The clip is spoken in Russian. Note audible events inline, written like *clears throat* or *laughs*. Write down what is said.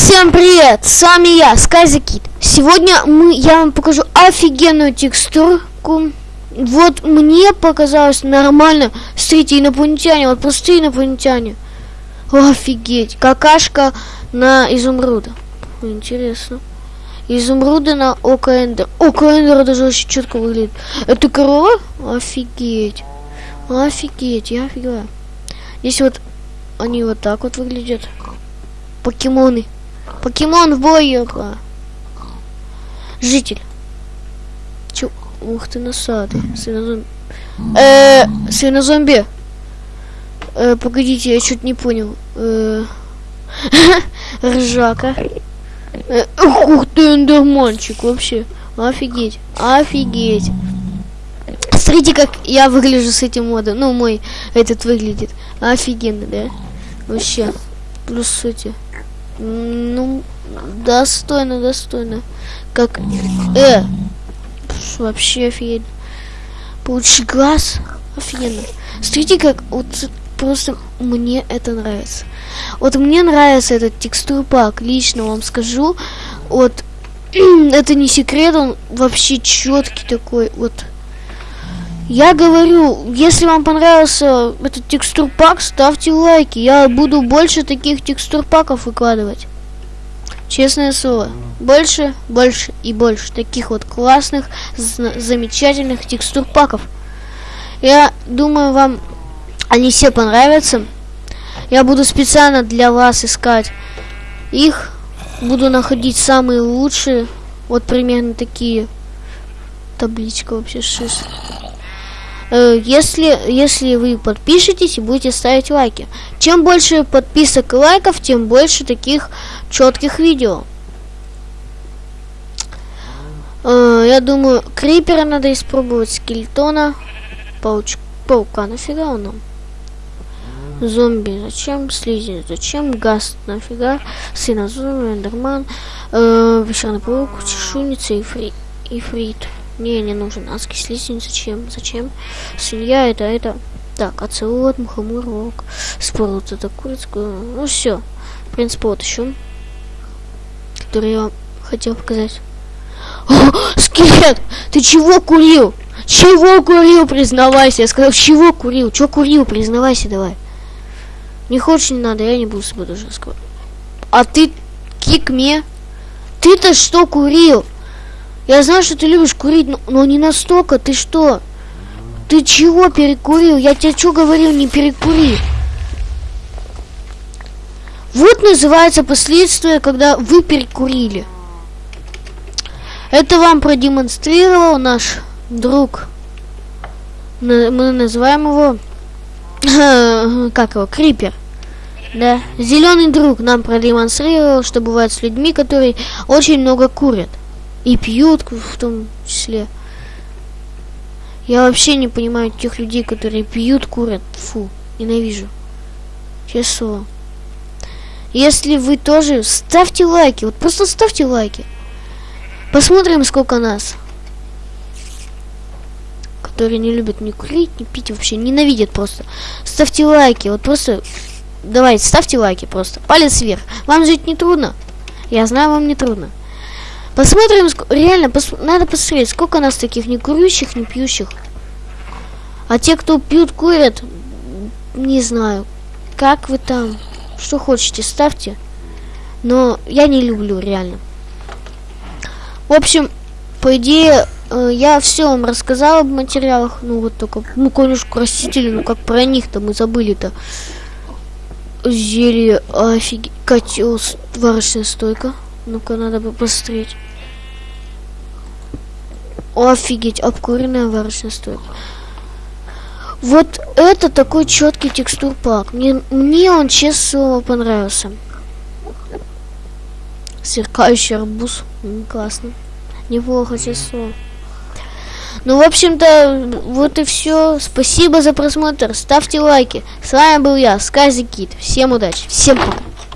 всем привет! С вами я, Скайзакит. Сегодня мы, я вам покажу офигенную текстурку. Вот мне показалось нормально. Смотрите, инопланетяне, вот простые инопланетяне. Офигеть, какашка на изумруда. Интересно. Изумруды на Око Эндер. Око Эндера даже очень четко выглядит. Это корова? Офигеть. Офигеть, я офигела. Здесь вот они вот так вот выглядят. Покемоны. Покемон в бою. Житель. Чё? Ух ты, насады. Свинозомби. Э, свинозомби. Э, погодите, я что-то не понял. Э, *laughs* ржака. Э, ух ты, эндерманчик вообще. Офигеть. Офигеть. Смотрите, как я выгляжу с этим модом. Ну, мой этот выглядит. Офигенно, да? Вообще. Плюс эти. Ну, достойно, достойно. Как... Э! Вообще офигенно. Получи глаз. Офигенно. Смотрите, как... Вот просто мне это нравится. Вот мне нравится этот текстур пак. Лично вам скажу. Вот... *clears throat* это не секрет, он вообще четкий такой. Вот... Я говорю, если вам понравился этот текстур пак, ставьте лайки. Я буду больше таких текстур паков выкладывать. Честное слово. Больше, больше и больше таких вот классных, замечательных текстур паков. Я думаю, вам они все понравятся. Я буду специально для вас искать их. Буду находить самые лучшие. Вот примерно такие. Табличка вообще шесть. Э, если, если вы подпишетесь и будете ставить лайки. Чем больше подписок и лайков, тем больше таких четких видео. Э, я думаю, крипера надо испробовать, скелетона, пауч, паука, нафига он нам? Зомби зачем? Слизень зачем? Гаст нафига? Сына зомби, эндерман, э, песчаный паук, чешуйница и, фри, и фрит. Не, не нужен. Адский слизень. Зачем? Зачем? Свинья это, это. Так, оцелот, мухоморок. Спорт это курицкую. Ну все. В принципе, вот еще. Который я хотел показать. О, скелет! Ты чего курил? Чего курил, признавайся? Я сказал, чего курил? Чего курил, признавайся давай. Не хочешь, не надо, я не буду с тобой даже разговаривать. А ты, кик мне. Ты-то что курил? Я знаю, что ты любишь курить, но, но не настолько. Ты что? Ты чего перекурил? Я тебе что говорил, не перекури. Вот называется последствия, когда вы перекурили. Это вам продемонстрировал наш друг. Мы называем его... *laughs* Как его? Крипер. Да. Зеленый друг нам продемонстрировал, что бывает с людьми, которые очень много курят. И пьют в том числе. Я вообще не понимаю тех людей, которые пьют, курят. Фу, ненавижу. Честно. Если вы тоже, ставьте лайки. Вот просто ставьте лайки. Посмотрим, сколько нас. Которые не любят ни курить, ни пить, вообще ненавидят просто. Ставьте лайки. Вот просто... Давайте, ставьте лайки просто. Палец вверх. Вам жить не трудно. Я знаю, вам не трудно. Посмотрим, реально, пос надо посмотреть, сколько нас таких не курящих, не пьющих. А те, кто пьют, курят, не знаю, как вы там, что хотите, ставьте. Но я не люблю, реально. В общем, по идее, э, я все вам рассказал об материалах. Ну, вот только, ну, конюшку растители, ну, как про них-то мы забыли-то. Зелье, офигеть, котел, варочная стойка. Ну-ка, надо бы посмотреть. Офигеть, обкуренная варочная стойка. Вот это такой четкий текстур пак. Мне, мне он, честно понравился. Сверкающий арбуз. Классно. Неплохо, честно Ну, в общем-то, вот и все. Спасибо за просмотр. Ставьте лайки. С вами был я, Скази Кит. Всем удачи. Всем пока.